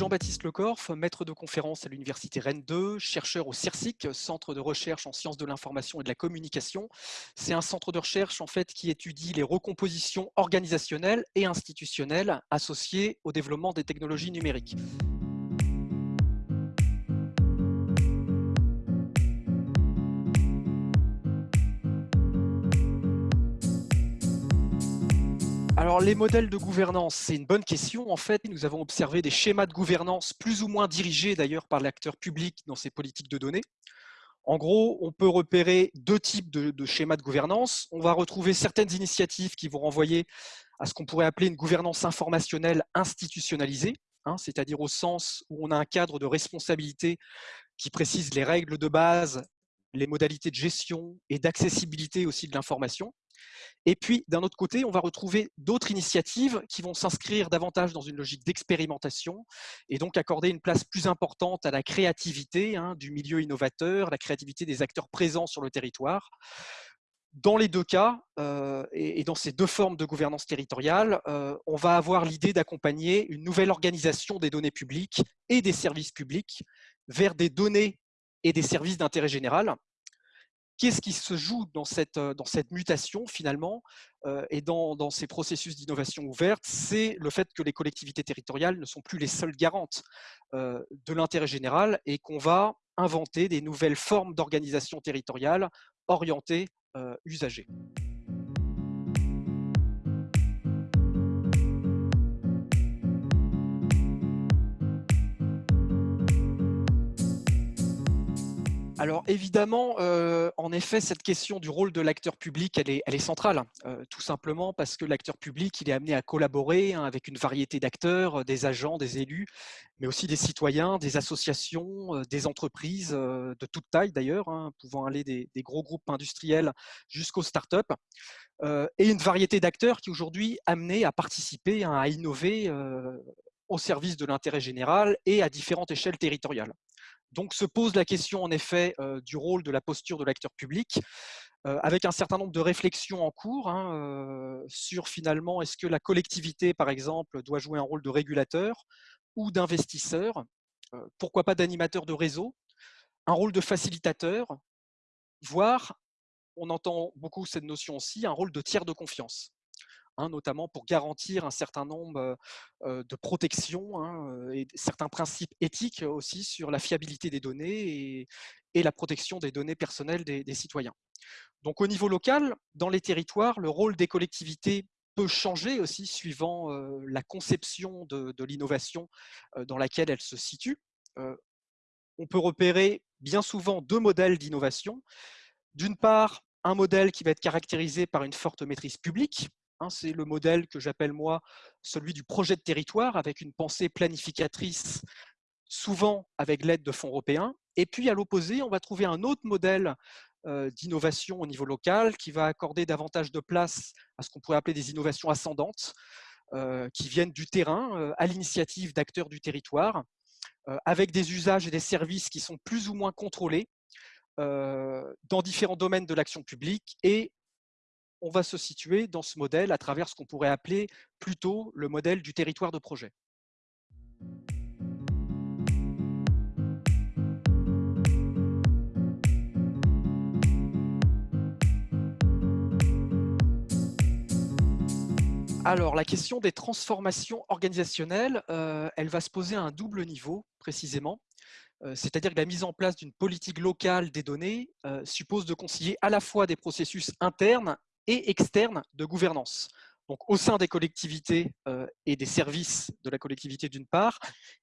Jean-Baptiste Lecorf, maître de conférence à l'Université Rennes 2, chercheur au CIRSIC, Centre de recherche en sciences de l'information et de la communication. C'est un centre de recherche en fait, qui étudie les recompositions organisationnelles et institutionnelles associées au développement des technologies numériques. Alors, les modèles de gouvernance, c'est une bonne question. En fait, nous avons observé des schémas de gouvernance plus ou moins dirigés d'ailleurs par l'acteur public dans ses politiques de données. En gros, on peut repérer deux types de, schémas de gouvernance. On va retrouver certaines initiatives qui vont renvoyer à ce qu'on pourrait appeler une gouvernance informationnelle institutionnalisée, hein, c'est-à-dire au sens où on a un cadre de responsabilité qui précise les règles de base, les modalités de gestion et d'accessibilité aussi de l'information. Et puis, d'un autre côté, on va retrouver d'autres initiatives qui vont s'inscrire davantage dans une logique d'expérimentation et donc accorder une place plus importante à la créativité hein, du milieu innovateur, la créativité des acteurs présents sur le territoire. Dans les deux cas, euh, et, dans ces deux formes de gouvernance territoriale, euh, on va avoir l'idée d'accompagner une nouvelle organisation des données publiques et des services publics vers des données et des services d'intérêt général, qu'est-ce qui se joue dans cette, euh, mutation finalement euh, et dans, ces processus d'innovation ouverte, c'est le fait que les collectivités territoriales ne sont plus les seules garantes euh, de l'intérêt général et qu'on va inventer des nouvelles formes d'organisation territoriale orientées usagées. Alors évidemment, euh, en effet, cette question du rôle de l'acteur public, elle est, centrale, euh, tout simplement parce que l'acteur public, il est amené à collaborer hein, avec une variété d'acteurs, euh, des agents, des élus, mais aussi des citoyens, des associations, des entreprises de toute taille d'ailleurs, hein, pouvant aller des, gros groupes industriels jusqu'aux startups, et une variété d'acteurs qui aujourd'hui amenés à participer, hein, à innover au service de l'intérêt général et à différentes échelles territoriales. Donc se pose la question en effet euh, du rôle de la posture de l'acteur public, euh, avec un certain nombre de réflexions en cours hein, euh, sur finalement est-ce que la collectivité par exemple doit jouer un rôle de régulateur ou d'investisseur, pourquoi pas d'animateur de réseau, un rôle de facilitateur, voire, on entend beaucoup cette notion aussi, un rôle de tiers de confiance. Hein, notamment pour garantir un certain nombre de protections hein, et certains principes éthiques aussi sur la fiabilité des données et, la protection des données personnelles des, citoyens. Donc au niveau local, dans les territoires, le rôle des collectivités peut changer aussi suivant la conception de, l'innovation dans laquelle elle se situe. on peut repérer bien souvent deux modèles d'innovation. D'une part, un modèle qui va être caractérisé par une forte maîtrise publique, c'est le modèle que j'appelle moi celui du projet de territoire avec une pensée planificatrice, souvent avec l'aide de fonds européens. Et puis à l'opposé, on va trouver un autre modèle euh, d'innovation au niveau local qui va accorder davantage de place à ce qu'on pourrait appeler des innovations ascendantes euh, qui viennent du terrain euh, à l'initiative d'acteurs du territoire avec des usages et des services qui sont plus ou moins contrôlés dans différents domaines de l'action publique et on va se situer dans ce modèle à travers ce qu'on pourrait appeler plutôt le modèle du territoire de projet. Alors, la question des transformations organisationnelles, euh, elle va se poser à un double niveau, précisément. Euh, c'est-à-dire que la mise en place d'une politique locale des données euh, suppose de concilier à la fois des processus internes et externe de gouvernance. Donc, au sein des collectivités euh, et des services de la collectivité d'une part,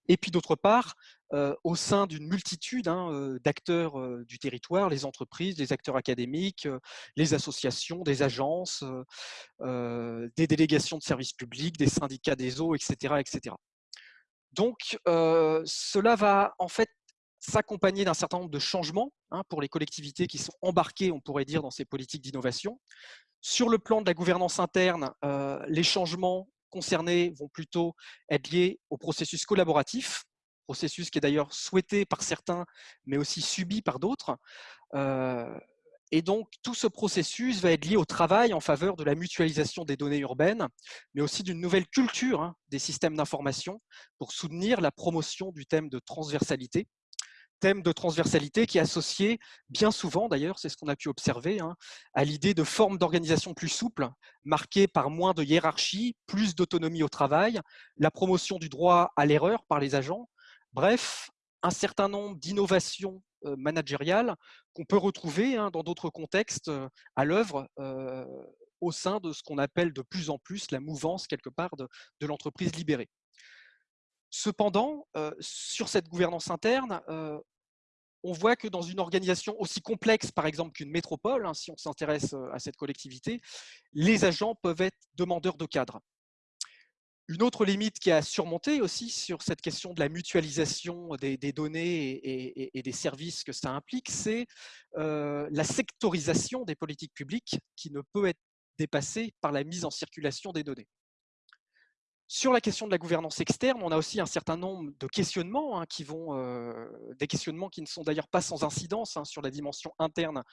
et puis d'autre part, euh, au sein d'une multitude hein, euh, d'acteurs du territoire, les entreprises, les acteurs académiques, les associations, des agences, des délégations de services publics, des syndicats des eaux, etc. etc. Donc, cela va en fait s'accompagner d'un certain nombre de changements hein, pour les collectivités qui sont embarquées, on pourrait dire, dans ces politiques d'innovation. Sur le plan de la gouvernance interne, euh, les changements concernés vont plutôt être liés au processus collaboratif, processus qui est d'ailleurs souhaité par certains, mais aussi subi par d'autres. Euh, Et donc, tout ce processus va être lié au travail en faveur de la mutualisation des données urbaines, mais aussi d'une nouvelle culture hein, des systèmes d'information pour soutenir la promotion du thème de transversalité. Thème de transversalité qui est associé bien souvent, d'ailleurs, c'est ce qu'on a pu observer, hein, à l'idée de formes d'organisation plus souples, marquées par moins de hiérarchie, plus d'autonomie au travail, la promotion du droit à l'erreur par les agents, bref, un certain nombre d'innovations euh, managériales qu'on peut retrouver hein, dans d'autres contextes euh, à l'œuvre euh, au sein de ce qu'on appelle de plus en plus la mouvance quelque part de, l'entreprise libérée. Cependant, sur cette gouvernance interne, on voit que dans une organisation aussi complexe, par exemple, qu'une métropole, hein, si on s'intéresse à cette collectivité, les agents peuvent être demandeurs de cadre. Une autre limite qui a surmonté aussi sur cette question de la mutualisation des, données et, des services que ça implique, c'est euh, la sectorisation des politiques publiques qui ne peut être dépassée par la mise en circulation des données. Sur la question de la gouvernance externe, on a aussi un certain nombre de questionnements, hein, qui vont, euh, des questionnements qui ne sont d'ailleurs pas sans incidence hein, sur la dimension interne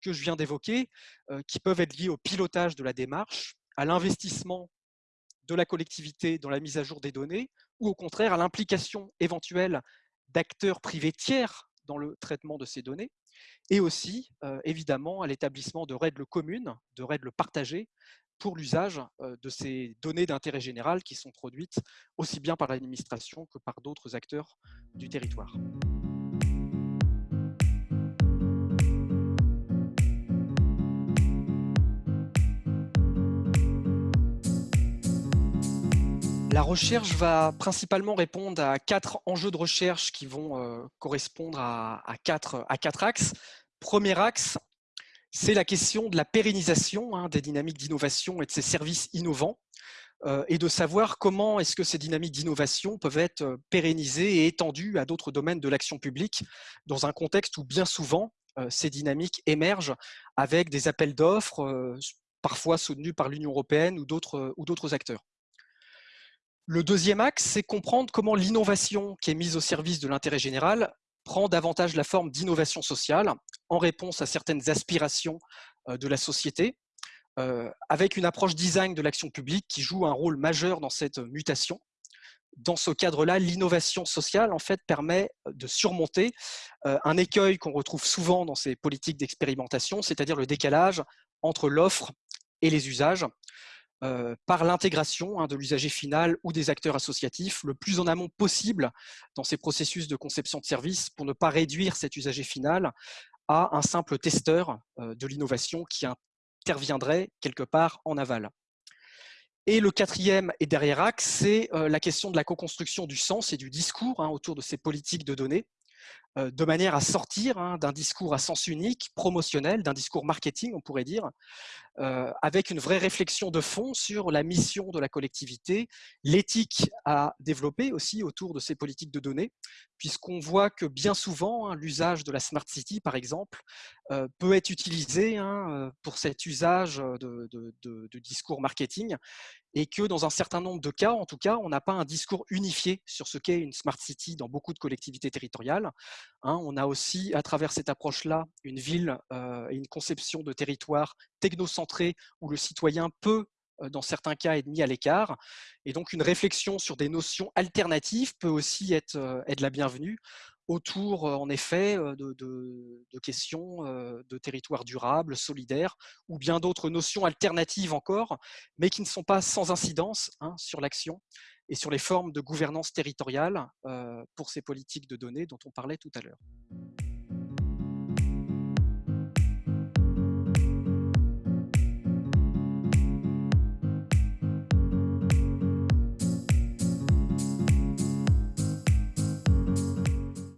que je viens d'évoquer, euh, qui peuvent être liés au pilotage de la démarche, à l'investissement de la collectivité dans la mise à jour des données, ou au contraire à l'implication éventuelle d'acteurs privés tiers dans le traitement de ces données, et aussi euh, évidemment à l'établissement de règles communes, de règles partagées pour l'usage de ces données d'intérêt général qui sont produites aussi bien par l'administration que par d'autres acteurs du territoire. La recherche va principalement répondre à quatre enjeux de recherche qui vont correspondre à, quatre, axes. Premier axe, c'est la question de la pérennisation hein, des dynamiques d'innovation et de ces services innovants euh, et de savoir comment est-ce que ces dynamiques d'innovation peuvent être euh, pérennisées et étendues à d'autres domaines de l'action publique dans un contexte où bien souvent ces dynamiques émergent avec des appels d'offres parfois soutenus par l'Union européenne ou d'autres acteurs. Le deuxième axe, c'est comprendre comment l'innovation qui est mise au service de l'intérêt général prend davantage la forme d'innovation sociale en réponse à certaines aspirations euh, de la société, euh, avec une approche design de l'action publique qui joue un rôle majeur dans cette mutation. Dans ce cadre-là, l'innovation sociale en fait permet de surmonter euh, un écueil qu'on retrouve souvent dans ces politiques d'expérimentation, c'est-à-dire le décalage entre l'offre et les usages. Euh, par l'intégration hein, de l'usager final ou des acteurs associatifs le plus en amont possible dans ces processus de conception de services pour ne pas réduire cet usager final à un simple testeur euh, de l'innovation qui interviendrait quelque part en aval. Et le quatrième et derrière axe, c'est euh, la question de la co-construction du sens et du discours hein, autour de ces politiques de données de manière à sortir hein, d'un discours à sens unique, promotionnel, d'un discours marketing, on pourrait dire, avec une vraie réflexion de fond sur la mission de la collectivité, l'éthique à développer aussi autour de ces politiques de données, puisqu'on voit que bien souvent, hein, l'usage de la Smart City, par exemple, peut être utilisé hein, pour cet usage de discours marketing et que dans un certain nombre de cas, en tout cas, on n'a pas un discours unifié sur ce qu'est une Smart City dans beaucoup de collectivités territoriales. Hein. on a aussi, à travers cette approche-là, une ville euh, et une conception de territoire technocentré où le citoyen peut euh, dans certains cas, être mis à l'écart. Et donc, une réflexion sur des notions alternatives peut aussi être, euh, être la bienvenue autour, en effet, de, questions de territoire durable, solidaire, ou bien d'autres notions alternatives encore, mais qui ne sont pas sans incidence hein, sur l'action et sur les formes de gouvernance territoriale pour ces politiques de données dont on parlait tout à l'heure.